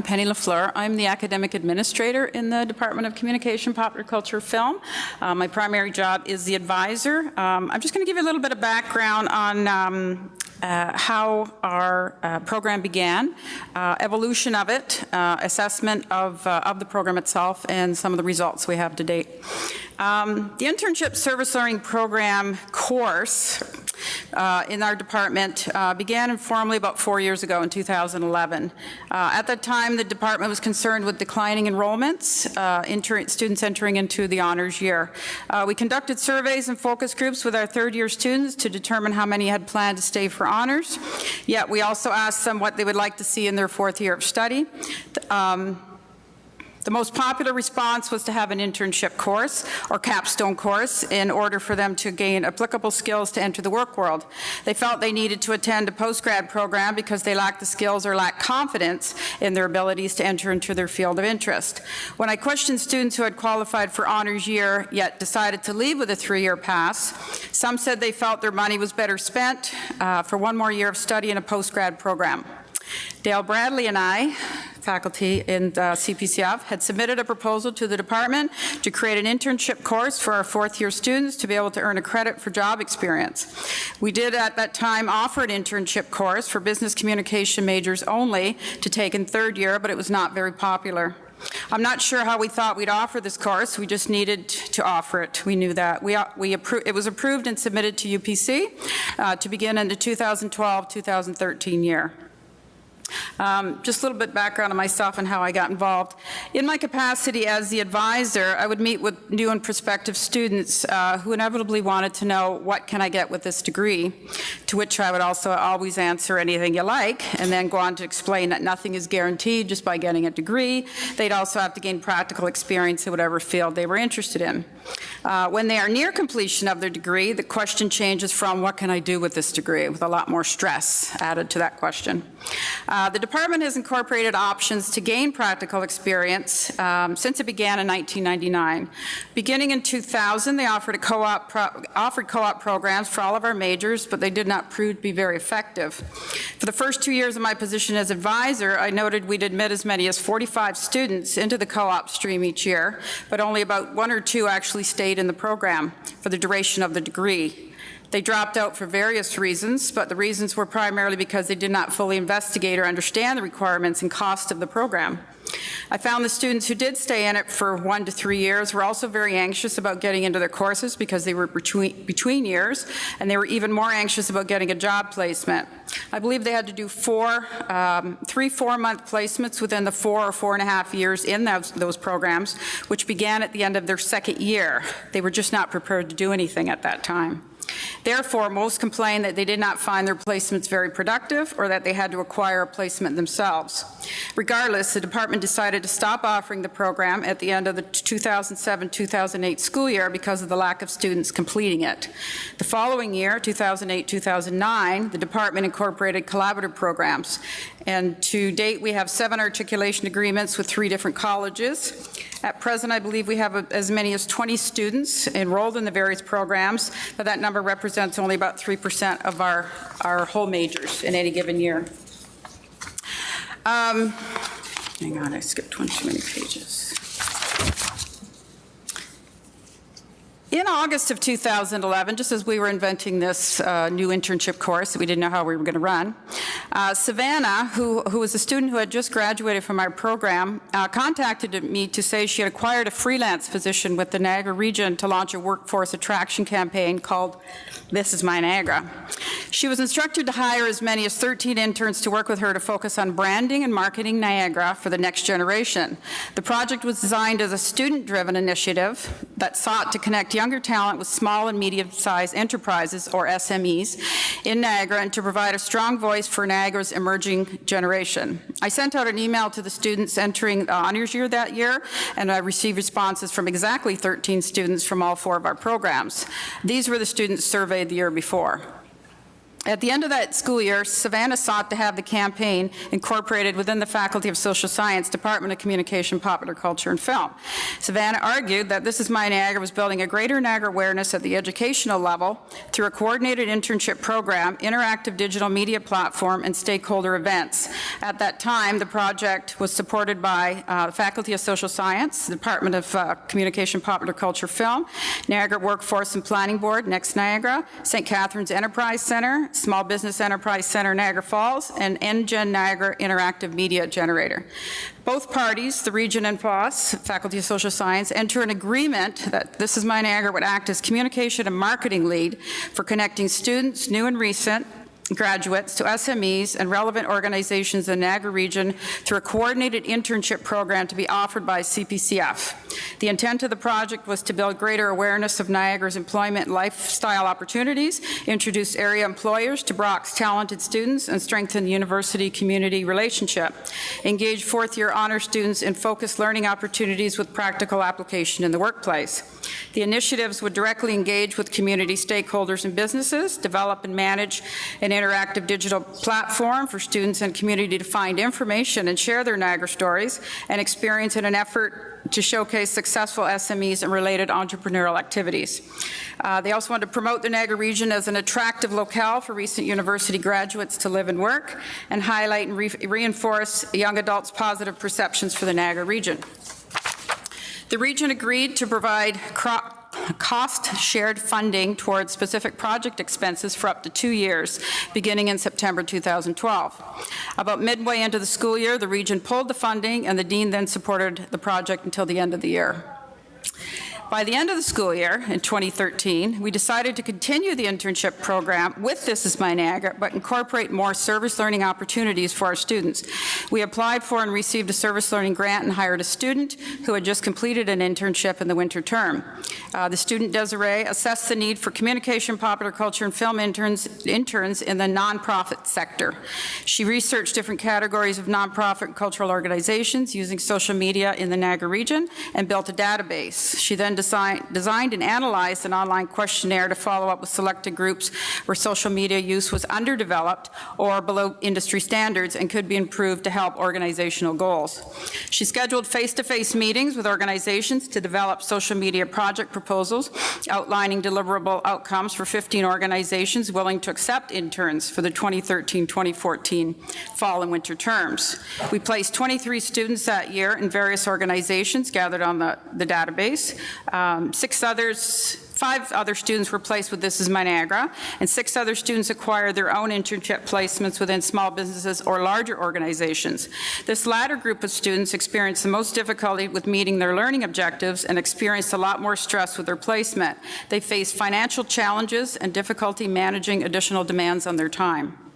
I'm Penny LaFleur. I'm the academic administrator in the Department of Communication, Popular Culture, Film. Uh, my primary job is the advisor. Um, I'm just going to give you a little bit of background on um, uh, how our uh, program began, uh, evolution of it, uh, assessment of, uh, of the program itself, and some of the results we have to date. Um, the Internship Service Learning Program course in our department began informally about four years ago in 2011. Uh, at that time, the department was concerned with declining enrollments, enter students entering into the honors year. We conducted surveys and focus groups with our third year students to determine how many had planned to stay for honors. Yet we also asked them what they would like to see in their fourth year of study. Um, the most popular response was to have an internship course or capstone course in order for them to gain applicable skills to enter the work world. They felt they needed to attend a postgrad program because they lacked the skills or lacked confidence in their abilities to enter into their field of interest. When I questioned students who had qualified for honors year yet decided to leave with a three-year pass, some said they felt their money was better spent uh, for one more year of study in a postgrad program. Dale Bradley and I, faculty in uh, CPCF, had submitted a proposal to the department to create an internship course for our fourth year students to be able to earn a credit for job experience. We did at that time offer an internship course for business communication majors only to take in third year, but it was not very popular. I'm not sure how we thought we'd offer this course. We just needed to offer it. We knew that. We, we it was approved and submitted to UPC uh, to begin in the 2012-2013 year. Um, just a little bit background on myself and how I got involved. In my capacity as the advisor, I would meet with new and prospective students uh, who inevitably wanted to know, what can I get with this degree? To which I would also always answer anything you like, and then go on to explain that nothing is guaranteed just by getting a degree. They'd also have to gain practical experience in whatever field they were interested in. Uh, when they are near completion of their degree, the question changes from, what can I do with this degree, with a lot more stress added to that question. Uh, the department has incorporated options to gain practical experience um, since it began in 1999. Beginning in 2000, they offered co-op pro offered co-op programs for all of our majors, but they did not prove to be very effective. For the first two years of my position as advisor, I noted we'd admit as many as 45 students into the co-op stream each year, but only about one or two actually stayed in the program for the duration of the degree. They dropped out for various reasons, but the reasons were primarily because they did not fully investigate or understand the requirements and cost of the program. I found the students who did stay in it for one to three years were also very anxious about getting into their courses because they were between, between years, and they were even more anxious about getting a job placement. I believe they had to do four, um, three four-month placements within the four or four and a half years in those, those programs, which began at the end of their second year. They were just not prepared to do anything at that time. Therefore, most complained that they did not find their placements very productive or that they had to acquire a placement themselves. Regardless, the department decided to stop offering the program at the end of the 2007-2008 school year because of the lack of students completing it. The following year, 2008-2009, the department incorporated collaborative programs. And to date, we have seven articulation agreements with three different colleges. At present, I believe we have as many as 20 students enrolled in the various programs, but that number represents only about 3% of our, our whole majors in any given year. Um, hang on, I skipped one too many pages. In August of 2011, just as we were inventing this uh, new internship course that we didn't know how we were going to run, uh, Savannah, who, who was a student who had just graduated from our program, uh, contacted me to say she had acquired a freelance position with the Niagara region to launch a workforce attraction campaign called This is My Niagara. She was instructed to hire as many as 13 interns to work with her to focus on branding and marketing Niagara for the next generation. The project was designed as a student-driven initiative that sought to connect younger talent with small and medium-sized enterprises, or SMEs, in Niagara and to provide a strong voice for Niagara's emerging generation. I sent out an email to the students entering the honors year that year, and I received responses from exactly 13 students from all four of our programs. These were the students surveyed the year before. At the end of that school year, Savannah sought to have the campaign incorporated within the Faculty of Social Science, Department of Communication, Popular Culture, and Film. Savannah argued that This Is My Niagara was building a greater Niagara awareness at the educational level through a coordinated internship program, interactive digital media platform, and stakeholder events. At that time, the project was supported by uh, the Faculty of Social Science, Department of uh, Communication, Popular Culture, Film, Niagara Workforce and Planning Board, Next Niagara, St. Catharines Enterprise Center, Small Business Enterprise Center Niagara Falls, and NGen Niagara Interactive Media Generator. Both parties, the region and FOSS, Faculty of Social Science, enter an agreement that This Is My Niagara would act as communication and marketing lead for connecting students, new and recent, graduates to SMEs and relevant organizations in the Niagara region through a coordinated internship program to be offered by CPCF. The intent of the project was to build greater awareness of Niagara's employment and lifestyle opportunities, introduce area employers to Brock's talented students, and strengthen the university-community relationship. Engage fourth-year honor students in focused learning opportunities with practical application in the workplace. The initiatives would directly engage with community stakeholders and businesses, develop and manage an interactive digital platform for students and community to find information and share their Niagara stories and experience in an effort to showcase successful SMEs and related entrepreneurial activities. Uh, They also want to promote the Niagara region as an attractive locale for recent university graduates to live and work, and highlight and re- reinforce young adults' positive perceptions for the Niagara region. The region agreed to provide cro- cost-shared funding towards specific project expenses for up to two years, beginning in September 2012. About midway into the school year, the region pulled the funding, and the dean then supported the project until the end of the year. By the end of the school year, in 2013, we decided to continue the internship program with This Is My Niagara, but incorporate more service learning opportunities for our students. We applied for and received a service learning grant and hired a student who had just completed an internship in the winter term. Uh, The student Desiree assessed the need for communication, popular culture, and film interns, interns in the nonprofit sector. She researched different categories of nonprofit and cultural organizations using social media in the Niagara region and built a database. She then design- designed and analyzed an online questionnaire to follow up with selected groups where social media use was underdeveloped or below industry standards and could be improved to help organizational goals. She scheduled face-to-face meetings with organizations to develop social media project proposals outlining deliverable outcomes for 15 organizations willing to accept interns for the 2013-2014 fall and winter terms. We placed 23 students that year in various organizations gathered on the, the database. Um, Six others, five other students were placed with This Is My Niagara, and six other students acquired their own internship placements within small businesses or larger organizations. This latter group of students experienced the most difficulty with meeting their learning objectives and experienced a lot more stress with their placement. They faced financial challenges and difficulty managing additional demands on their time.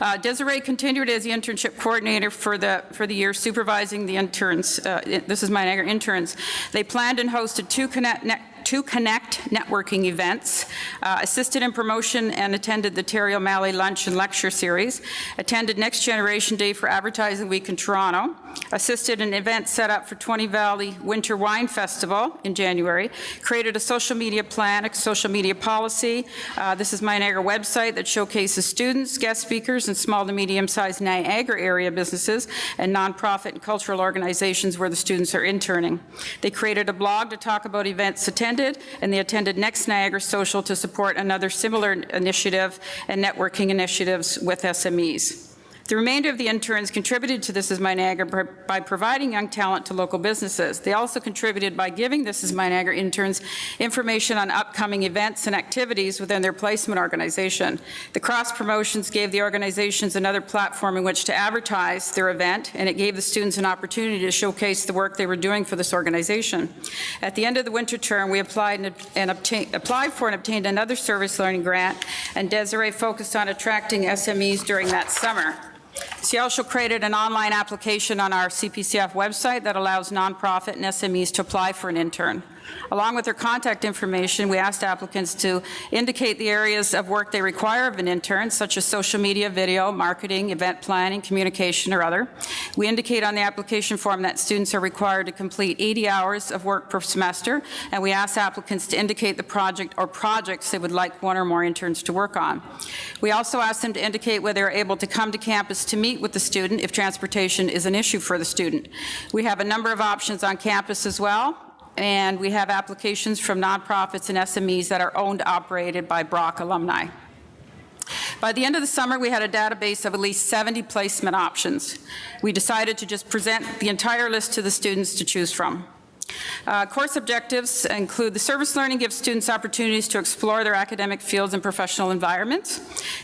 Uh, Desiree continued as the internship coordinator for the, for the year supervising the interns, uh, this is my interns. They planned and hosted two connect, ne- two Connect networking events, uh, assisted in promotion and attended the Terry O'Malley Lunch and Lecture Series, attended Next Generation Day for Advertising Week in Toronto, assisted an event set up for 20 Valley Winter Wine Festival in January, created a social media plan, a social media policy. Uh, This is my Niagara website that showcases students, guest speakers, and small to medium-sized Niagara area businesses and nonprofit and cultural organizations where the students are interning. They created a blog to talk about events attended, and they attended Next Niagara Social to support another similar initiative and networking initiatives with SMEs. The remainder of the interns contributed to This Is My Niagara by- providing young talent to local businesses. They also contributed by giving This Is My Niagara interns information on upcoming events and activities within their placement organization. The cross promotions gave the organizations another platform in which to advertise their event, and it gave the students an opportunity to showcase the work they were doing for this organization. At the end of the winter term, we applied and and obtained, applied for and obtained another service learning grant, and Desiree focused on attracting SMEs during that summer. She also created an online application on our CPCF website that allows nonprofit and SMEs to apply for an intern. Along with their contact information, we asked applicants to indicate the areas of work they require of an intern, such as social media, video, marketing, event planning, communication, or other. We indicate on the application form that students are required to complete 80 hours of work per semester, and we ask applicants to indicate the project or projects they would like one or more interns to work on. We also ask them to indicate whether they're able to come to campus to meet with the student if transportation is an issue for the student. We have a number of options on campus as well, and we have applications from nonprofits and SMEs that are owned, operated by Brock alumni. By the end of the summer, we had a database of at least 70 placement options. We decided to just present the entire list to the students to choose from. Uh, course objectives include the service learning gives students opportunities to explore their academic fields and professional environments.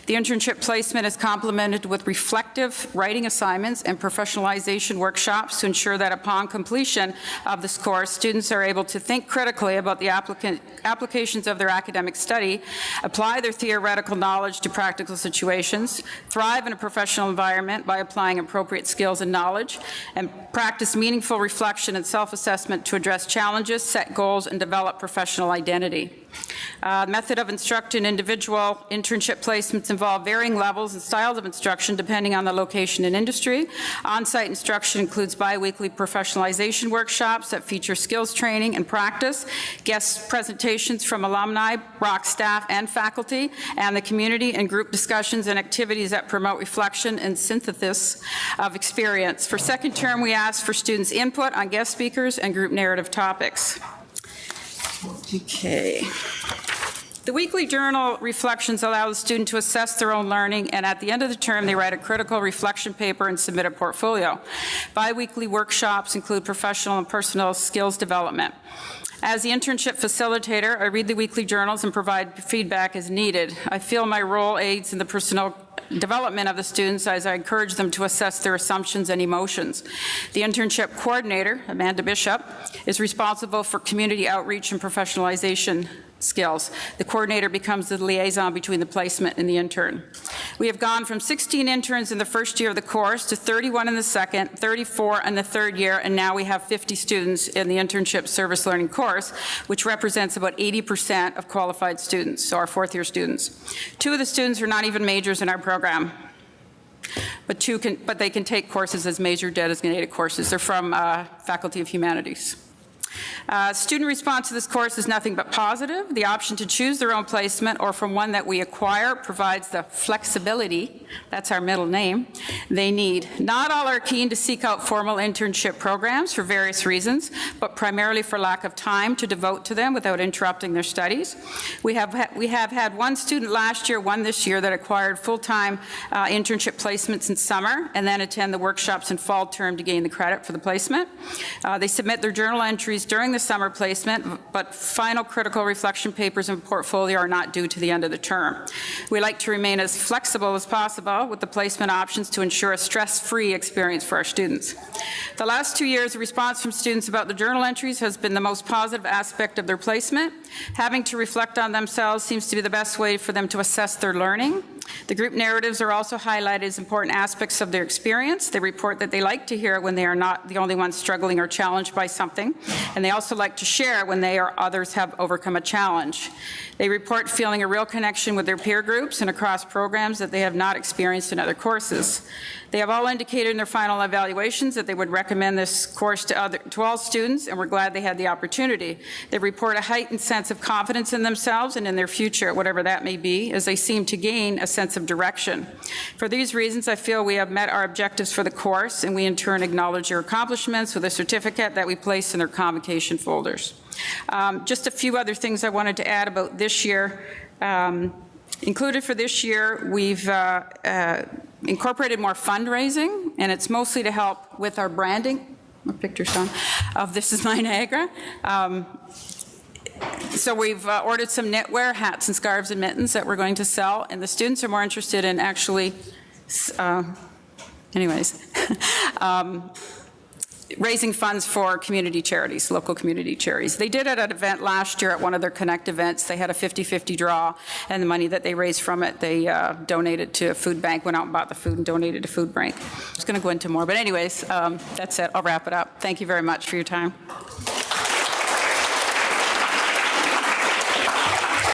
The internship placement is complemented with reflective writing assignments and professionalization workshops to ensure that upon completion of this course, students are able to think critically about the applications of their academic study, apply their theoretical knowledge to practical situations, thrive in a professional environment by applying appropriate skills and knowledge, and practice meaningful reflection and self-assessment to address challenges, set goals, and develop professional identity. Uh, method of instruction individual internship placements involve varying levels and styles of instruction depending on the location and industry. On-site instruction includes biweekly professionalization workshops that feature skills training and practice, guest presentations from alumni, Brock staff, and faculty, and the community and group discussions and activities that promote reflection and synthesis of experience. For second term, we ask for students' input on guest speakers and group narrative topics. Okay. The weekly journal reflections allow the student to assess their own learning, and at the end of the term, they write a critical reflection paper and submit a portfolio. Biweekly workshops include professional and personal skills development. As the internship facilitator, I read the weekly journals and provide feedback as needed. I feel my role aids in the personal development of the students as I encourage them to assess their assumptions and emotions. The internship coordinator, Amanda Bishop, is responsible for community outreach and professionalization skills. The coordinator becomes the liaison between the placement and the intern. We have gone from 16 interns in the first year of the course to 31 in the second, 34 in the third year, and now we have 50 students in the internship service learning course, which represents about 80% of qualified students, so our fourth year students. Two of the students are not even majors in our program. But, two can, but they can take courses as major designated courses. They're from uh, Faculty of Humanities. Uh, student response to this course is nothing but positive. The option to choose their own placement or from one that we acquire provides the flexibility, that's our middle name, they need. Not all are keen to seek out formal internship programs for various reasons, but primarily for lack of time to devote to them without interrupting their studies. We have, we have had one student last year, one this year, that acquired full-time uh, internship placements in summer and then attend the workshops in fall term to gain the credit for the placement. Uh, they submit their journal entries during the summer placement, but final critical reflection papers and portfolio are not due to the end of the term. We like to remain as flexible as possible with the placement options to ensure a stress-free experience for our students. The last two years, the response from students about the journal entries has been the most positive aspect of their placement. Having to reflect on themselves seems to be the best way for them to assess their learning. The group narratives are also highlighted as important aspects of their experience. They report that they like to hear when they are not the only ones struggling or challenged by something, and they also like to share when they or others have overcome a challenge. They report feeling a real connection with their peer groups and across programs that they have not experienced in other courses. They have all indicated in their final evaluations that they would recommend this course to, other, to all students, and we're glad they had the opportunity. They report a heightened sense of confidence in themselves and in their future, whatever that may be, as they seem to gain a sense of direction. For these reasons, I feel we have met our objectives for the course, and we in turn acknowledge your accomplishments with a certificate that we place in their convocation folders. Um, just a few other things I wanted to add about this year. Um, included for this year, we've uh, uh, incorporated more fundraising, and it's mostly to help with our branding, my picture's on, of This Is My Niagara. Um, so we've uh, ordered some knitwear, hats and scarves and mittens that we're going to sell, and the students are more interested in actually, uh, anyways, um, raising funds for community charities, local community charities. They did it at an event last year at one of their Connect events. They had a 50-50 draw, and the money that they raised from it, they uh, donated to a food bank, went out and bought the food and donated to food bank. I was going to go into more, but anyways, um, that's it. I'll wrap it up. Thank you very much for your time.